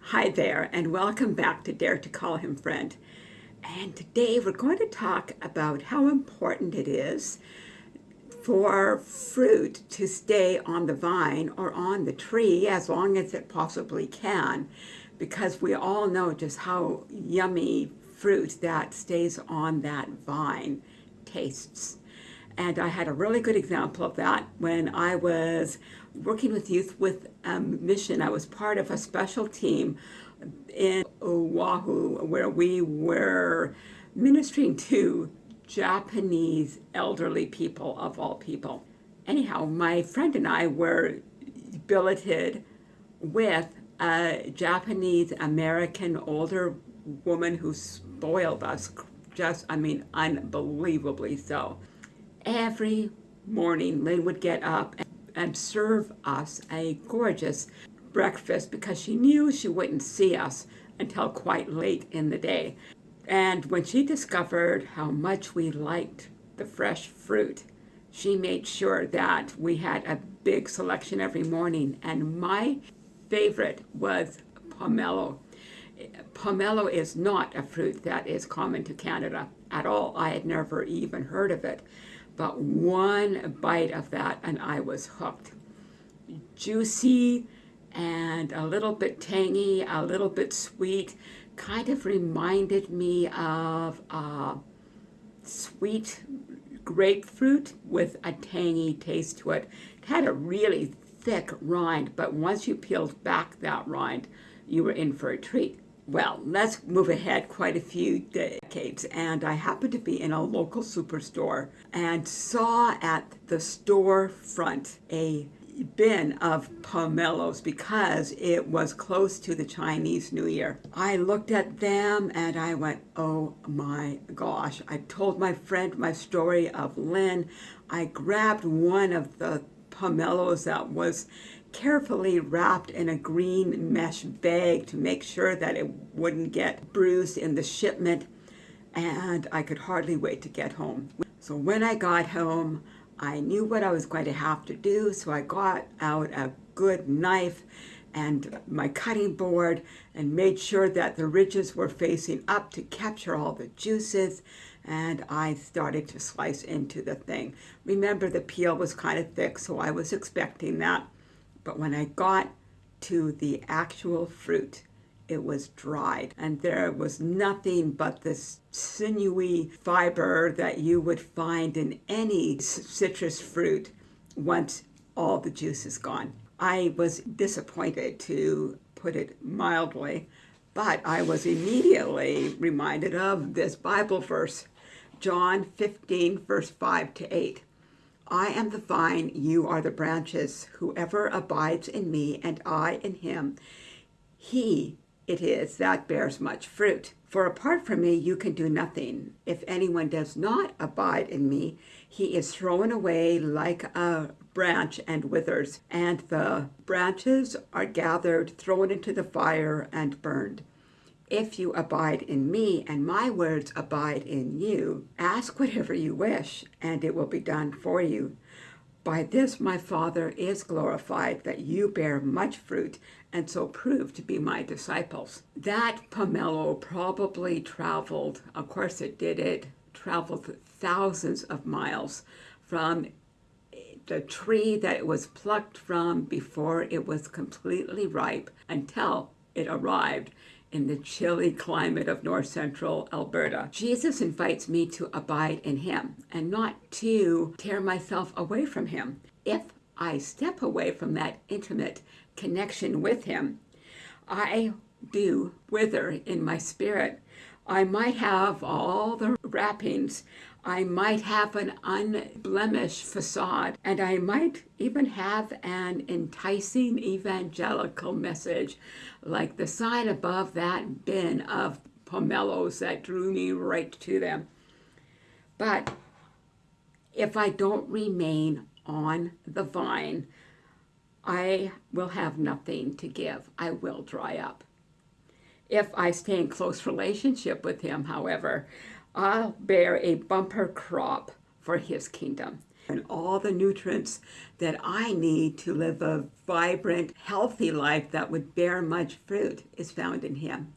Hi there, and welcome back to Dare to Call Him Friend. And today we're going to talk about how important it is for fruit to stay on the vine or on the tree as long as it possibly can, because we all know just how yummy fruit that stays on that vine tastes. And I had a really good example of that when I was working with youth with a mission. I was part of a special team in Oahu where we were ministering to Japanese elderly people of all people. Anyhow, my friend and I were billeted with a Japanese American older woman who spoiled us just, I mean, unbelievably so. Every morning, Lynn would get up and serve us a gorgeous breakfast because she knew she wouldn't see us until quite late in the day. And when she discovered how much we liked the fresh fruit, she made sure that we had a big selection every morning. And my favorite was pomelo. Pomelo is not a fruit that is common to Canada at all. I had never even heard of it. But one bite of that and I was hooked. Juicy and a little bit tangy, a little bit sweet, kind of reminded me of uh, sweet grapefruit with a tangy taste to it. It had a really thick rind, but once you peeled back that rind, you were in for a treat. Well, let's move ahead quite a few decades, and I happened to be in a local superstore and saw at the store front a bin of pomelos because it was close to the Chinese New Year. I looked at them and I went, oh my gosh. I told my friend my story of Lynn. I grabbed one of the pomelos that was carefully wrapped in a green mesh bag to make sure that it wouldn't get bruised in the shipment and I could hardly wait to get home. So when I got home, I knew what I was going to have to do, so I got out a good knife and my cutting board and made sure that the ridges were facing up to capture all the juices and I started to slice into the thing. Remember the peel was kind of thick so I was expecting that but when I got to the actual fruit it was dried and there was nothing but this sinewy fiber that you would find in any citrus fruit once all the juice is gone. I was disappointed to put it mildly, but I was immediately reminded of this Bible verse, John 15, verse 5 to 8. I am the vine, you are the branches. Whoever abides in me and I in him, he it is that bears much fruit. For apart from me, you can do nothing. If anyone does not abide in me, he is thrown away like a branch and withers, and the branches are gathered, thrown into the fire, and burned. If you abide in me, and my words abide in you, ask whatever you wish, and it will be done for you. By this my Father is glorified, that you bear much fruit, and so prove to be my disciples. That pomelo probably traveled, of course it did it, traveled thousands of miles from the tree that it was plucked from before it was completely ripe until it arrived in the chilly climate of north central Alberta. Jesus invites me to abide in him and not to tear myself away from him. If I step away from that intimate connection with him, I do wither in my spirit. I might have all the wrappings. I might have an unblemished facade, and I might even have an enticing evangelical message, like the sign above that bin of pomelos that drew me right to them. But if I don't remain on the vine, I will have nothing to give. I will dry up. If I stay in close relationship with him, however, I'll bear a bumper crop for his kingdom. And all the nutrients that I need to live a vibrant, healthy life that would bear much fruit is found in him.